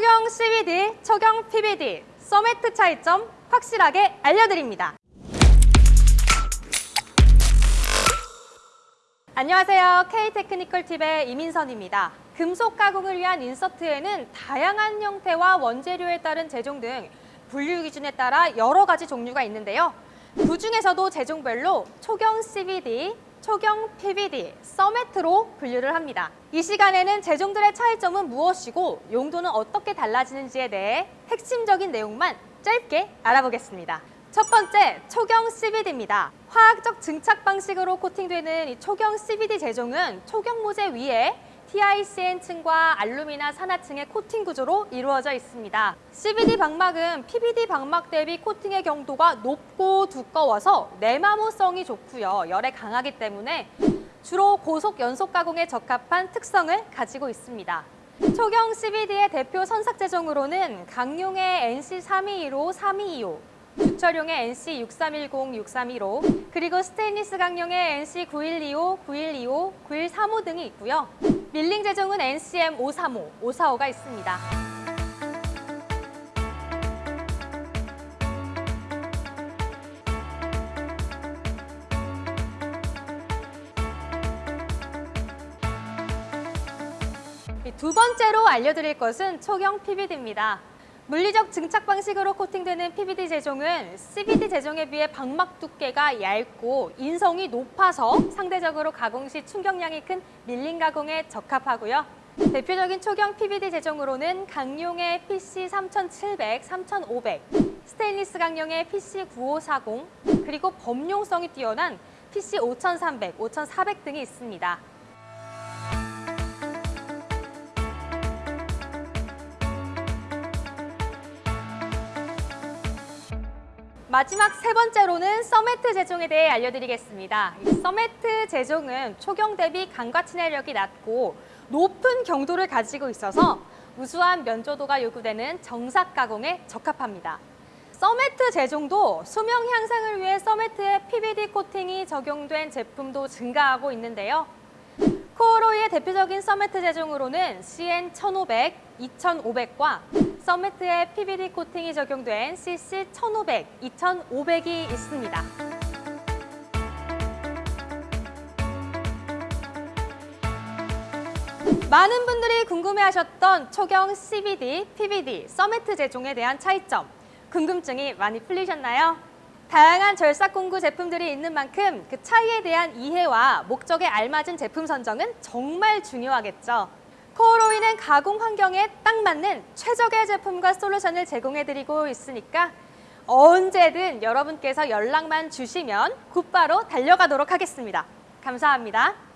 초경 CBD, 초경 PBD, 서메트 차이점 확실하게 알려드립니다. 안녕하세요. K테크니컬 팁의 이민선입니다. 금속 가공을 위한 인서트에는 다양한 형태와 원재료에 따른 제종 등 분류 기준에 따라 여러 가지 종류가 있는데요. 그 중에서도 제종별로 초경 CBD, 초경 PBD, 서메트로 분류를 합니다. 이 시간에는 제종들의 차이점은 무엇이고 용도는 어떻게 달라지는지에 대해 핵심적인 내용만 짧게 알아보겠습니다. 첫 번째, 초경 CBD입니다. 화학적 증착 방식으로 코팅되는 이 초경 CBD 제종은 초경 모재 위에 TICN층과 알루미나 산화층의 코팅 구조로 이루어져 있습니다. CBD 방막은 PBD 방막 대비 코팅의 경도가 높고 두꺼워서 내마모성이 좋고요. 열에 강하기 때문에 주로 고속 연속 가공에 적합한 특성을 가지고 있습니다. 초경 CBD의 대표 선삭 제종으로는 강용의 NC322로 3225, 주철용의 NC6310, 6315, 그리고 스테인리스 강용의 NC9125, 9125, 9135 등이 있고요. 밀링 제종은 NCM 535, 545가 있습니다. 두 번째로 알려드릴 것은 초경 PBD입니다. 물리적 증착 방식으로 코팅되는 PBD 제종은 CBD 제종에 비해 방막 두께가 얇고 인성이 높아서 상대적으로 가공 시 충격량이 큰 밀린 가공에 적합하고요. 대표적인 초경 PBD 제종으로는 강용의 PC3700, 3500, 스테인리스 강용의 PC9540, 그리고 범용성이 뛰어난 PC5300, 5400 등이 있습니다. 마지막 세 번째로는 서메트 재종에 대해 알려드리겠습니다. 이 서메트 재종은 초경 대비 강과 친화력이 낮고 높은 경도를 가지고 있어서 우수한 면조도가 요구되는 정삭 가공에 적합합니다. 서메트 재종도 수명 향상을 위해 서메트에 PVD 코팅이 적용된 제품도 증가하고 있는데요. 코로이의 대표적인 서메트 재종으로는 CN1500, 2500과 서메트에 PVD 코팅이 적용된 CC1500, 2500이 있습니다. 많은 분들이 궁금해하셨던 초경 CBD, PBD, 서메트 제종에 대한 차이점, 궁금증이 많이 풀리셨나요? 다양한 절삭 공구 제품들이 있는 만큼 그 차이에 대한 이해와 목적에 알맞은 제품 선정은 정말 중요하겠죠. 코어로이는 가공 환경에 딱 맞는 최적의 제품과 솔루션을 제공해드리고 있으니까 언제든 여러분께서 연락만 주시면 곧바로 달려가도록 하겠습니다. 감사합니다.